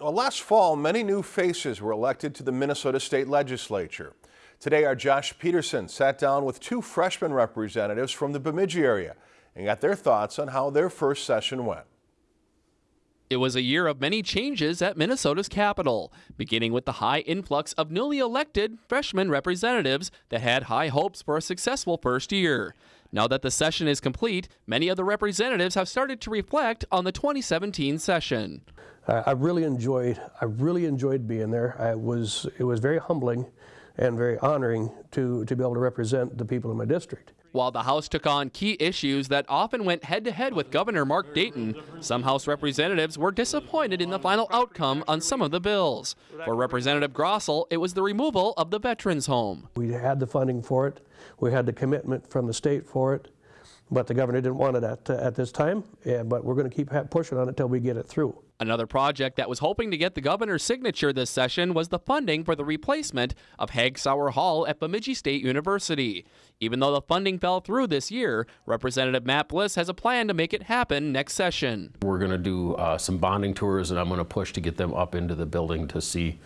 Well, last fall, many new faces were elected to the Minnesota State Legislature. Today, our Josh Peterson sat down with two freshman representatives from the Bemidji area and got their thoughts on how their first session went. It was a year of many changes at Minnesota's capital, beginning with the high influx of newly elected freshman representatives that had high hopes for a successful first year. Now that the session is complete, many of the representatives have started to reflect on the 2017 session. I really enjoyed I really enjoyed being there. I was it was very humbling and very honoring to to be able to represent the people in my district. While the House took on key issues that often went head to head with Governor Mark Dayton, some House representatives were disappointed in the final outcome on some of the bills. For Representative Grossell, it was the removal of the Veterans Home. We had the funding for it, we had the commitment from the state for it, but the governor didn't want it at, at this time, yeah, but we're going to keep pushing on it until we get it through. Another project that was hoping to get the governor's signature this session was the funding for the replacement of Hagg-Sauer Hall at Bemidji State University. Even though the funding fell through this year, Representative Matt Bliss has a plan to make it happen next session. We're going to do uh, some bonding tours, and I'm going to push to get them up into the building to see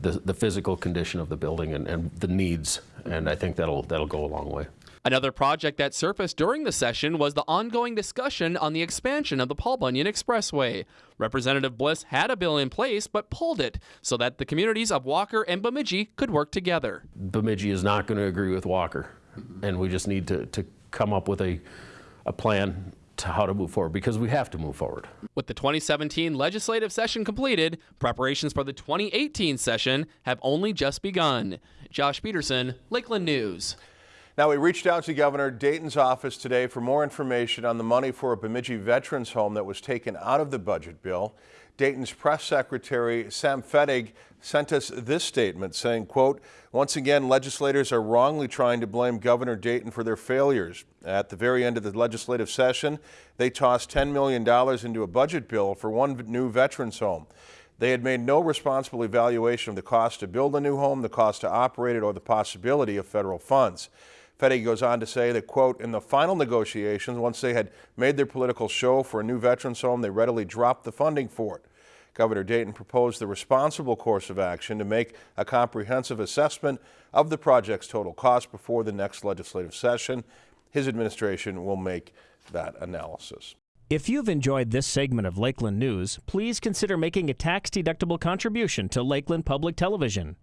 the, the physical condition of the building and, and the needs, and I think that'll, that'll go a long way. Another project that surfaced during the session was the ongoing discussion on the expansion of the Paul Bunyan Expressway. Representative Bliss had a bill in place but pulled it so that the communities of Walker and Bemidji could work together. Bemidji is not going to agree with Walker, and we just need to, to come up with a, a plan to how to move forward because we have to move forward. With the 2017 legislative session completed, preparations for the 2018 session have only just begun. Josh Peterson, Lakeland News. Now, we reached out to Governor Dayton's office today for more information on the money for a Bemidji Veterans Home that was taken out of the budget bill. Dayton's press secretary, Sam Fettig, sent us this statement saying, quote, once again, legislators are wrongly trying to blame Governor Dayton for their failures. At the very end of the legislative session, they tossed $10 million into a budget bill for one new veterans home. They had made no responsible evaluation of the cost to build a new home, the cost to operate it, or the possibility of federal funds. Fettig goes on to say that, quote, in the final negotiations, once they had made their political show for a new veterans home, they readily dropped the funding for it. Governor Dayton proposed the responsible course of action to make a comprehensive assessment of the project's total cost before the next legislative session. His administration will make that analysis. If you've enjoyed this segment of Lakeland News, please consider making a tax-deductible contribution to Lakeland Public Television.